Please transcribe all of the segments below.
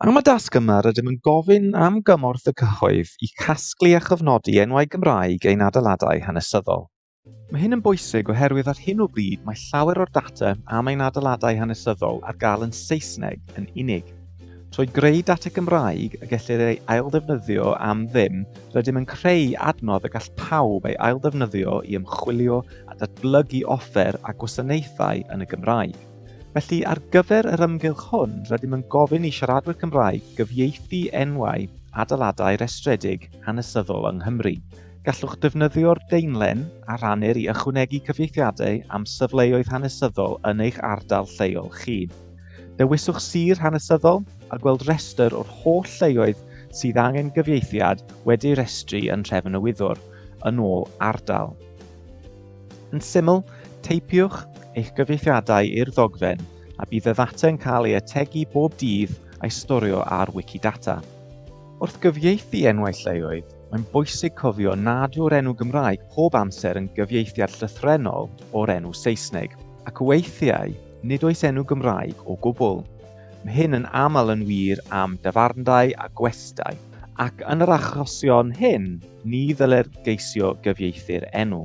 Am y dasgymar rydym yn gofyn am gymorth y cyhoedd i casglu a chyfnodi enwau Gymraeg ein adeiladau hanesyddol. Mae hyn yn bwysig oherwydd ar hyn o bryd mae llawer o'r data am ein adeiladau hanesyddol ar gael yn Saesneg yn unig. Trwy greu data Gymraeg y gellir ei aildefnyddio am ddim, rydym yn creu adnodd y gall pawb ei aildefnyddio i ymchwilio a datblygu offer a gwasanaethau yn y Gymraeg. Felly, ar gyfer yr ymgylch hwn, rydym yn gofyn i siaradwyr Cymraeg gyfieithu enwau adeiladau restredig hanesyddol yng Nghymru. Gallwch defnyddio'r deinlen a rhannu'r i ychwanegu cyfieithiadau am syfleoedd hanesyddol yn eich ardal lleol chi. Dewiswch sir hanesyddol a gweld restr o'r holl lleoedd sydd angen gyfieithiad wedi'i restru yn trefn y wyddwr yn ôl ardal. Yn syml, teipiwch eich gyfieithiadau i'r ddogfen a bydd y ddata'n cael ei ategu bob dydd a'i storio ar Wikidata. Wrth gyfieithu enwau lleoedd, mae'n bwysig cofio nad yw'r enw Gymraeg pob amser yn gyfieithiad llythrenol o'r enw Saesneg, ac weithiau nid oes enw Gymraeg o gwbl. Mae hyn yn aml yn wir am dyfarndau a gwestau, ac yn yr achosion hyn, ni ddylai'r geisio gyfieithu'r enw.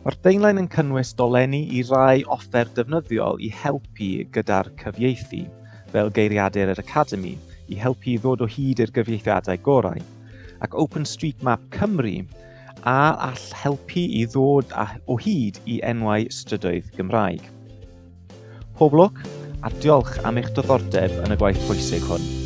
Mae'r deunlen yn cynnwys dolenni i rai offer defnyddiol i helpu gyda'r cyfieithu, fel geiriadur yr Academi, i helpu i ddod o hyd i'r gyfieithiadau gorau, ac OpenStreetMap Cymru a all helpu i ddod o hyd i enwau strydoedd Gymraeg. Pob lwc a diolch am eich diddordeb yn y gwaith pwysig hwn.